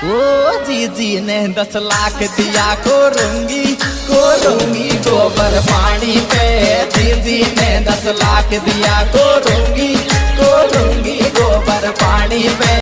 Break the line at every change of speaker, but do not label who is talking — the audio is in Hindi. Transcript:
ओ जीजी ने दस लाख दिया कोरूँगी कोरूँगी गोबर पानी पे। जीजी ने दस लाख दिया कोरूँगी कोरूँगी गोबर पानी पे।